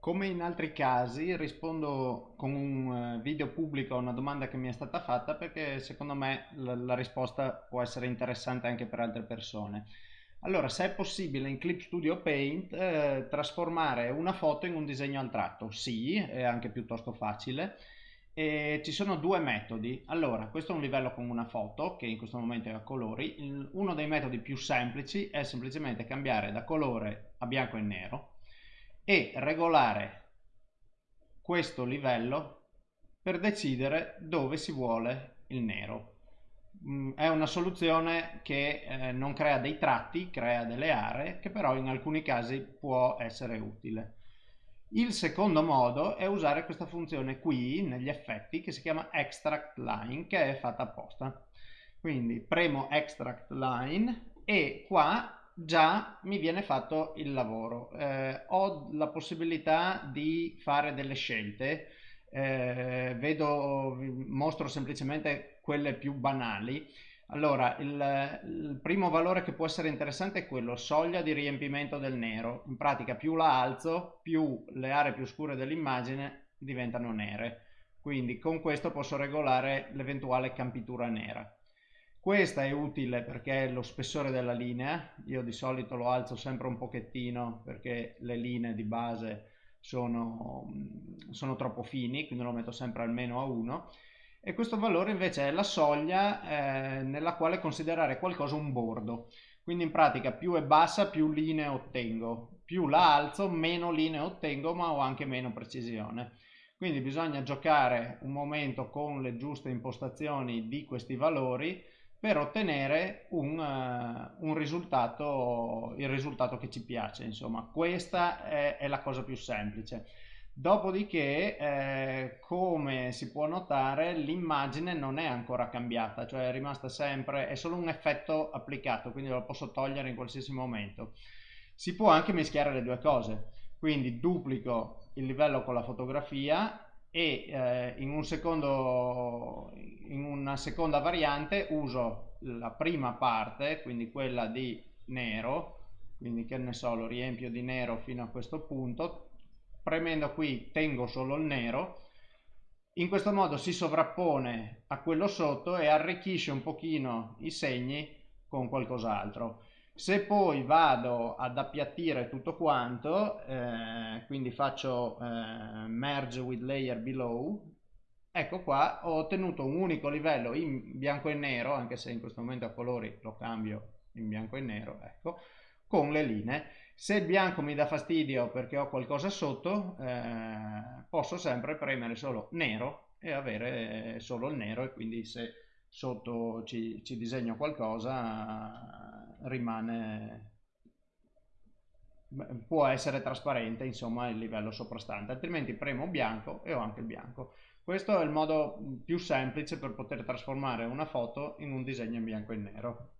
Come in altri casi rispondo con un eh, video pubblico a una domanda che mi è stata fatta perché secondo me la, la risposta può essere interessante anche per altre persone. Allora, se è possibile in Clip Studio Paint eh, trasformare una foto in un disegno al tratto? Sì, è anche piuttosto facile. E ci sono due metodi. Allora, questo è un livello con una foto che in questo momento è a colori. uno dei metodi più semplici è semplicemente cambiare da colore a bianco e nero e regolare questo livello per decidere dove si vuole il nero. Mm, è una soluzione che eh, non crea dei tratti, crea delle aree, che però in alcuni casi può essere utile. Il secondo modo è usare questa funzione qui negli effetti che si chiama extract line che è fatta apposta. Quindi premo extract line e qua già mi viene fatto il lavoro. Eh, ho la possibilità di fare delle scelte, eh, vedo, mostro semplicemente quelle più banali. Allora, il, il, primo valore che può essere interessante è quello, soglia di riempimento del nero. In pratica più la alzo, più le aree più scure dell'immagine diventano nere. Quindi con questo posso regolare l'eventuale campitura nera. Questa è utile perché è lo spessore della linea, io di solito lo alzo sempre un pochettino perché le linee di base sono, sono troppo fini, quindi lo metto sempre almeno a 1 e questo valore invece è la soglia eh, nella quale considerare qualcosa un bordo. Quindi in pratica più è bassa più linee ottengo, più la alzo meno linee ottengo ma ho anche meno precisione. Quindi bisogna giocare un momento con le giuste impostazioni di questi valori per ottenere un, uh, un, risultato, il risultato che ci piace. Insomma, questa è, è la cosa più semplice. Dopodiché, eh, come si può notare, l'immagine non è ancora cambiata, cioè è rimasta sempre, è solo un effetto applicato, quindi lo posso togliere in qualsiasi momento. Si può anche mischiare le due cose, quindi duplico il livello con la fotografia e eh, in, un secondo, in una seconda variante uso la prima parte, quindi quella di nero, quindi che ne so, lo riempio di nero fino a questo punto, premendo qui tengo solo il nero, in questo modo si sovrappone a quello sotto e arricchisce un pochino i segni con qualcos'altro. Se poi vado ad appiattire tutto quanto, eh, quindi faccio eh, merge with layer below, ecco qua ho ottenuto un unico livello in bianco e nero, anche se in questo momento a colori lo cambio in bianco e nero, ecco, con le linee. Se il bianco mi dà fastidio perché ho qualcosa sotto, eh, posso sempre premere solo nero e avere solo il nero e quindi se sotto ci, ci disegno qualcosa rimane può essere trasparente insomma il livello soprastante altrimenti premo bianco e ho anche il bianco. Questo è il modo più semplice per poter trasformare una foto in un disegno in bianco e nero